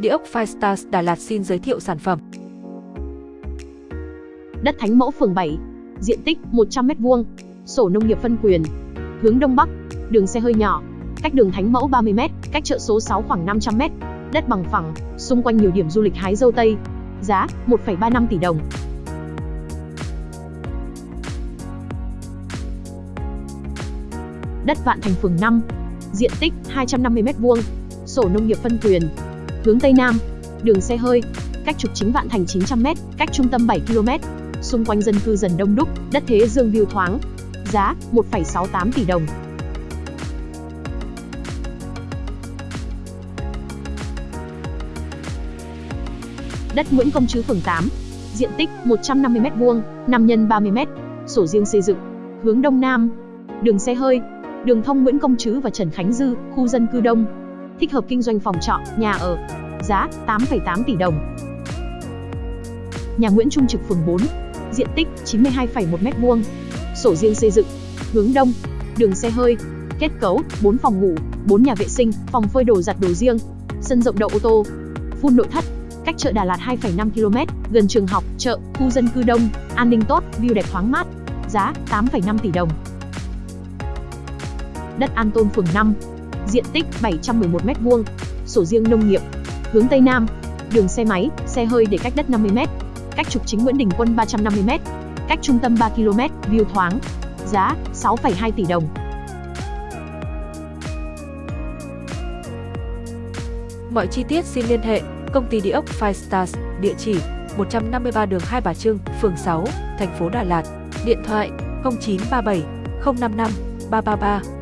Địa ốc Firestars Đà Lạt xin giới thiệu sản phẩm. Đất Thánh Mẫu phường 7, diện tích 100m2, sổ nông nghiệp phân quyền, hướng đông bắc, đường xe hơi nhỏ, cách đường Thánh Mẫu 30m, cách chợ số 6 khoảng 500m, đất bằng phẳng, xung quanh nhiều điểm du lịch hái dâu tây. Giá 1,35 tỷ đồng. Đất Vạn Thành phường 5, diện tích 250m2, sổ nông nghiệp phân quyền, hướng Tây Nam, đường xe hơi, cách trục chính Vạn Thành 900m, cách trung tâm 7 km, xung quanh dân cư dần đông đúc, đất thế dương view thoáng. Giá 1,68 tỷ đồng. Đất Nguyễn Công Trứ phường 8, diện tích 150m2, 5 x 30m, sổ riêng xây dựng, hướng đông nam, đường xe hơi, đường thông Nguyễn Công Trứ và Trần Khánh Dư, khu dân cư đông, thích hợp kinh doanh phòng trọ, nhà ở. Giá 8,8 tỷ đồng. Nhà Nguyễn Trung Trực phường 4, diện tích 92,1 m2, sổ riêng xây dựng, hướng đông, đường xe hơi, kết cấu 4 phòng ngủ, 4 nhà vệ sinh, phòng phơi đồ giặt đồ riêng, sân rộng đậu ô tô, phun nội thất, cách chợ Đà Lạt 2,5 km, gần trường học, chợ, khu dân cư đông, an ninh tốt, view đẹp thoáng mát. Giá 8,5 tỷ đồng. Đất An Tôn phường 5, diện tích 711 m2, sổ riêng nông nghiệp, hướng Tây Nam, đường xe máy, xe hơi để cách đất 50m, cách trục chính Nguyễn Đình Quân 350m, cách trung tâm 3 km, view thoáng. Giá 6,2 tỷ đồng. Mọi chi tiết xin liên hệ công ty địa ốc Five Stars, địa chỉ 153 đường Hai Bà Trưng, phường 6, thành phố Đà Lạt, điện thoại 0937 055 333